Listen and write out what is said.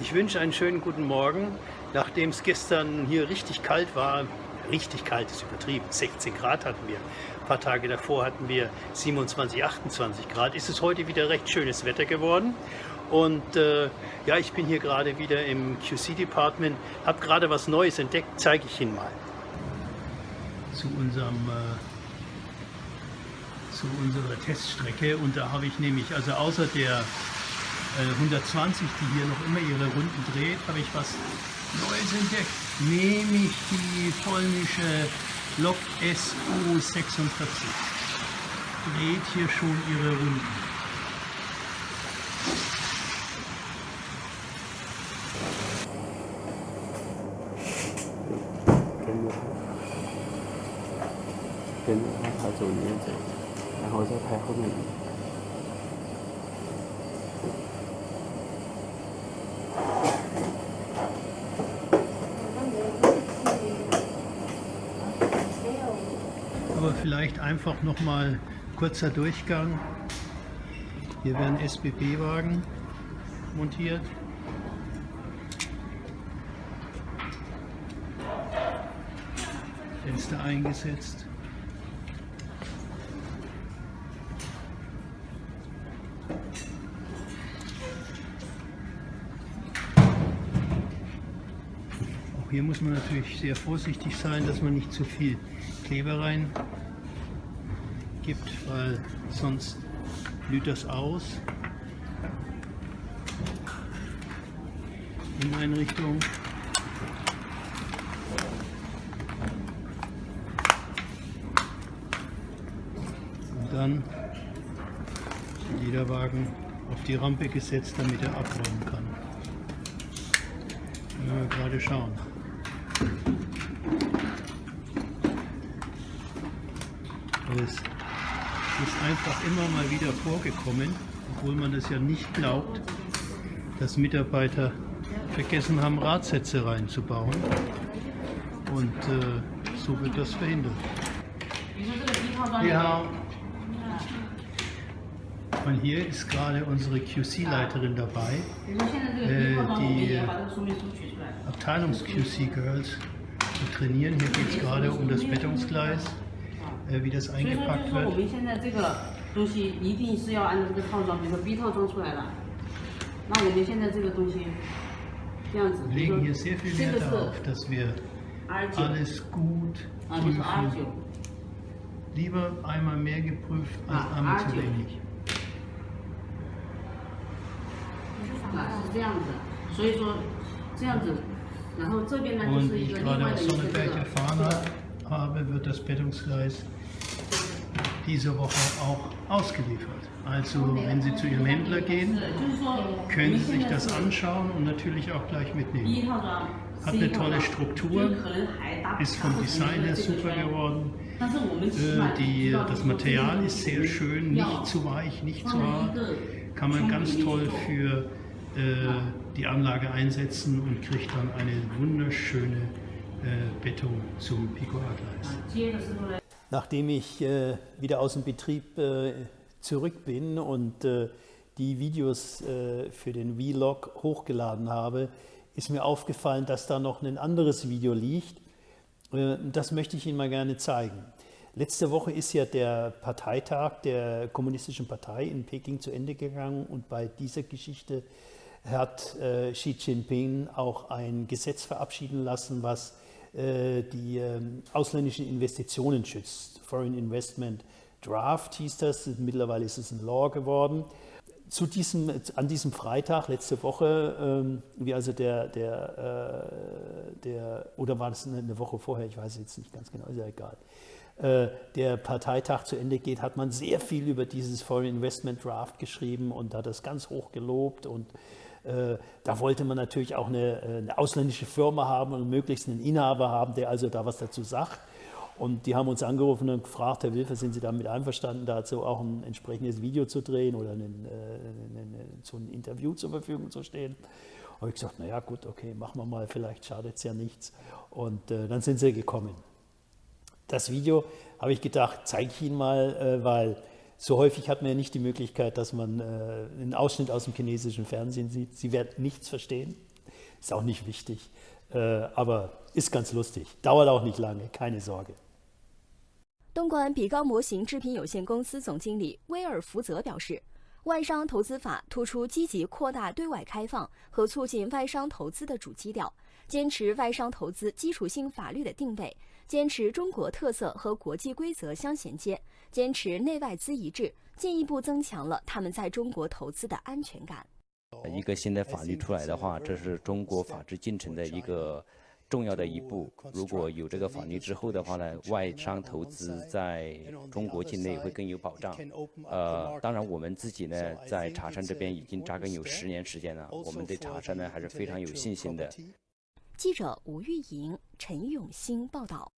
Ich wünsche einen schönen guten Morgen. Nachdem es gestern hier richtig kalt war, richtig kalt ist übertrieben, 16 Grad hatten wir. Ein paar Tage davor hatten wir 27, 28 Grad. Ist es heute wieder recht schönes Wetter geworden. Und äh, ja, ich bin hier gerade wieder im QC-Department, habe gerade was Neues entdeckt, zeige ich Ihnen mal. Zu unserem äh, zu unserer Teststrecke und da habe ich nämlich, also außer der 120, äh, die hier noch immer ihre Runden dreht, habe ich was Neues entdeckt. Nämlich die polnische Lok SU46. Dreht hier schon ihre Runden. Aber vielleicht einfach noch mal kurzer Durchgang. Hier werden SBB-Wagen montiert. Fenster eingesetzt. Auch hier muss man natürlich sehr vorsichtig sein, dass man nicht zu viel Kleber rein gibt, weil sonst blüht das aus. In eine Richtung. Und dann jeder Wagen auf die Rampe gesetzt, damit er abräumen kann. Wenn wir gerade schauen. Es ist einfach immer mal wieder vorgekommen, obwohl man das ja nicht glaubt, dass Mitarbeiter vergessen haben, Radsätze reinzubauen. Und äh, so wird das verhindert. Ja. Und hier ist gerade unsere QC-Leiterin dabei, äh, die Abteilungs-QC-Girls trainieren. Hier geht es gerade um das Bettungsgleis, äh, wie das eingepackt wird. Wir legen hier sehr viel Wert darauf, dass wir alles gut prüfen. Lieber einmal mehr geprüft als einmal zu wenig. 是这样子，所以说这样子，然后这边呢就是一个另外的一个这个。habe, wird das Bettungsgleis diese Woche auch ausgeliefert. Also wenn Sie zu Ihrem Händler gehen, können Sie sich das anschauen und natürlich auch gleich mitnehmen. Hat eine tolle Struktur, ist vom Design her super geworden. Äh, die, das Material ist sehr schön, nicht zu weich, nicht zu hart. Kann man ganz toll für äh, die Anlage einsetzen und kriegt dann eine wunderschöne äh, Beton zum Pico-A-Gleis. Nachdem ich äh, wieder aus dem Betrieb zurück bin und die Videos für den Vlog hochgeladen habe, ist mir aufgefallen, dass da noch ein anderes Video liegt. Das möchte ich Ihnen mal gerne zeigen. Letzte Woche ist ja der Parteitag der Kommunistischen Partei in Peking zu Ende gegangen und bei dieser Geschichte hat äh, Xi Jinping auch ein Gesetz verabschieden lassen, was äh, die äh, ausländischen Investitionen schützt. Foreign Investment Draft hieß das, mittlerweile ist es ein Law geworden. Zu diesem, an diesem Freitag, letzte Woche, ähm, wie also der, der, äh, der, oder war das eine Woche vorher, ich weiß jetzt nicht ganz genau, ist ja egal, äh, der Parteitag zu Ende geht, hat man sehr viel über dieses Foreign Investment Draft geschrieben und hat das ganz hoch gelobt und äh, da wollte man natürlich auch eine, äh, eine, ausländische Firma haben und möglichst einen Inhaber haben, der also da was dazu sagt. Und die haben uns angerufen und gefragt, Herr Wilfer, sind Sie damit einverstanden, dazu auch ein entsprechendes Video zu drehen oder einen, äh, so ein Interview zur Verfügung zu stehen? Und ich gesagt, naja gut, okay, machen wir mal, vielleicht schadet es ja nichts. Und äh, dann sind sie gekommen. Das Video, habe ich gedacht, zeige ich Ihnen mal, äh, weil so häufig hat man ja nicht die Möglichkeit, dass man äh, einen Ausschnitt aus dem chinesischen Fernsehen sieht. Sie werden nichts verstehen. ist auch nicht wichtig, äh, aber ist ganz lustig. Dauert auch nicht lange, keine Sorge. 东莞比高模型制品有限公司总经理威尔福泽表示，外商投资法突出积极扩大对外开放和促进外商投资的主基调，坚持外商投资基础性法律的定位，坚持中国特色和国际规则相衔接，坚持内外资一致，进一步增强了他们在中国投资的安全感。一个新的法律出来的话，这是中国法治进程的一个重要的一步。如果有这个法律之后的话呢，外商投资在中国境内会更有保障。呃，当然我们自己呢，在茶山这边已经扎根有十年时间了，我们对茶山呢还是非常有信心的。记者吴玉莹、陈永兴报道。